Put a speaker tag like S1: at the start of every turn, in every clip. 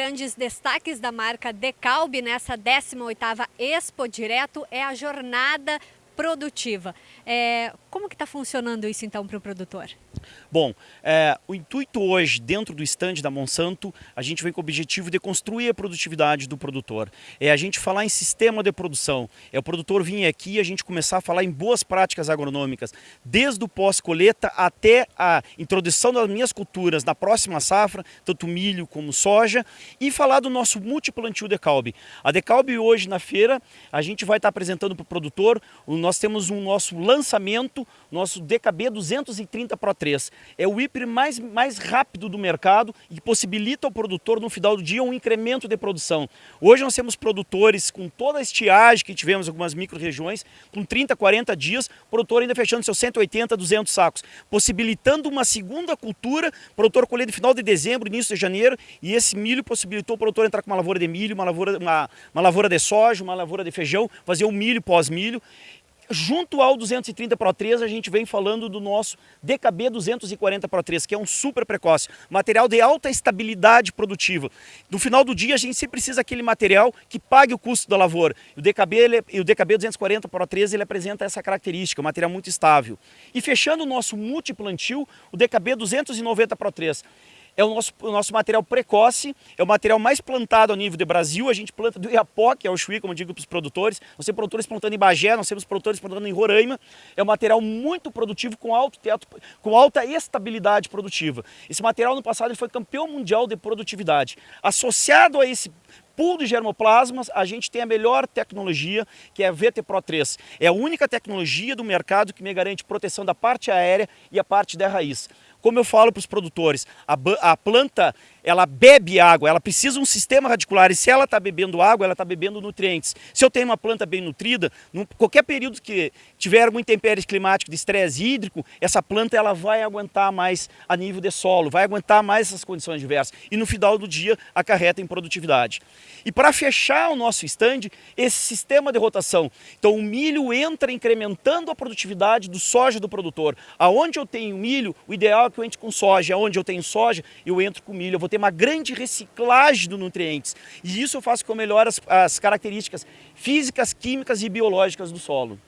S1: grandes destaques da marca Decalb nessa 18ª Expo Direto é a jornada produtiva. É, como que está funcionando isso então para o produtor?
S2: Bom, é, o intuito hoje, dentro do estande da Monsanto, a gente vem com o objetivo de construir a produtividade do produtor. É a gente falar em sistema de produção. É o produtor vir aqui e a gente começar a falar em boas práticas agronômicas, desde o pós-colheita até a introdução das minhas culturas na próxima safra, tanto milho como soja, e falar do nosso multiplantio Decalb. A Decalb hoje na feira, a gente vai estar apresentando para o produtor, nós temos um nosso lançamento, nosso DKB 230 Pro 3. É o híper mais, mais rápido do mercado e possibilita ao produtor no final do dia um incremento de produção. Hoje nós temos produtores com toda a estiagem que tivemos em algumas micro-regiões, com 30, 40 dias, o produtor ainda fechando seus 180, 200 sacos, possibilitando uma segunda cultura, produtor colher no final de dezembro, início de janeiro, e esse milho possibilitou o produtor entrar com uma lavoura de milho, uma lavoura, uma, uma lavoura de soja, uma lavoura de feijão, fazer o milho pós-milho, Junto ao 230 Pro 3, a gente vem falando do nosso DKB 240 Pro 3, que é um super precoce, material de alta estabilidade produtiva. No final do dia, a gente sempre precisa daquele material que pague o custo da lavoura. O DKB, ele, o DKB 240 Pro 3 ele apresenta essa característica, um material muito estável. E fechando o nosso multiplantio, o DKB 290 Pro 3 é o nosso, o nosso material precoce, é o material mais plantado a nível de Brasil, a gente planta do Iapó, que é o Chuí, como eu digo para os produtores, nós temos produtores plantando em Bagé, nós temos produtores plantando em Roraima, é um material muito produtivo, com alto teto, com alta estabilidade produtiva. Esse material no passado ele foi campeão mundial de produtividade. Associado a esse pool de germoplasmas, a gente tem a melhor tecnologia, que é a VT Pro 3. É a única tecnologia do mercado que me garante proteção da parte aérea e a parte da raiz. Como eu falo para os produtores, a, a, planta ela bebe água, ela precisa de um sistema radicular e se ela está bebendo água, ela está bebendo nutrientes. Se eu tenho uma planta bem nutrida, em qualquer período que tiver uma intempérie climática de estresse hídrico, essa planta ela vai aguentar mais a nível de solo, vai aguentar mais essas condições diversas e no final do dia acarreta em produtividade. E para fechar o nosso estande, esse sistema de rotação. Então o milho entra incrementando a produtividade do soja do produtor. Aonde eu tenho milho, o ideal que eu entre com soja, onde eu tenho soja, eu entro com milho, eu vou ter uma grande reciclagem de nutrientes. E isso eu faço com melhor as, as características físicas, químicas e biológicas do solo.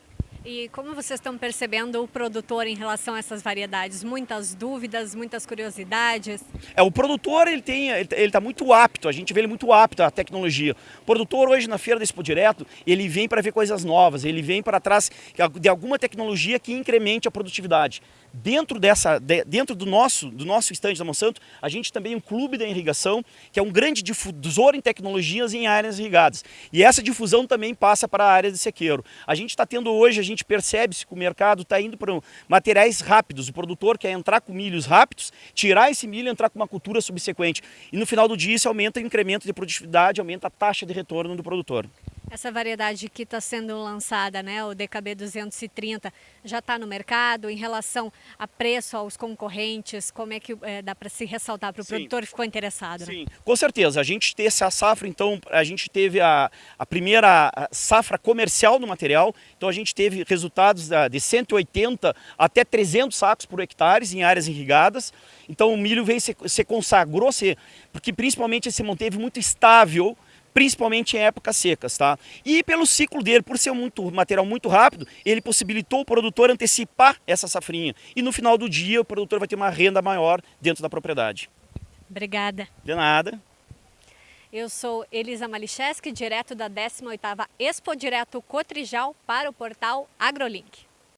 S1: E como vocês estão percebendo o produtor em relação a essas variedades? Muitas dúvidas, muitas curiosidades?
S2: É, o produtor ele tem, ele está muito apto, a gente vê ele muito apto à tecnologia. O produtor hoje na feira da Expo Direto, ele vem para ver coisas novas, ele vem para trás de alguma tecnologia que incremente a produtividade. Dentro, dessa, dentro do nosso, do nosso estande da Monsanto, a gente também tem um clube da irrigação, que é um grande difusor em tecnologias em áreas irrigadas. E essa difusão também passa para a área de sequeiro. A gente está tendo hoje, gente percebe-se que o mercado está indo para materiais rápidos. O produtor quer entrar com milhos rápidos, tirar esse milho e entrar com uma cultura subsequente. E no final do dia isso aumenta o incremento de produtividade, aumenta a taxa de retorno do produtor.
S1: Essa variedade que está sendo lançada, né, o DKB 230, já está no mercado em relação a preço aos concorrentes? Como é que é, dá para se ressaltar para o produtor que ficou interessado? Né?
S2: Sim, com certeza. A gente teve essa safra, então, a gente teve a, a primeira safra comercial do material, então a gente teve resultados de 180 até 300 sacos por hectare em áreas irrigadas. Então o milho veio se, se consagrou, se, porque principalmente se manteve muito estável principalmente em épocas secas, tá? E pelo ciclo dele, por ser muito material muito rápido, ele possibilitou o produtor antecipar essa safrinha. E no final do dia, o produtor vai ter uma renda maior dentro da propriedade.
S1: Obrigada.
S2: De nada.
S1: Eu sou Elisa Malicheski, direto da 18ª Expo Direto Cotrijal para o portal AgroLink.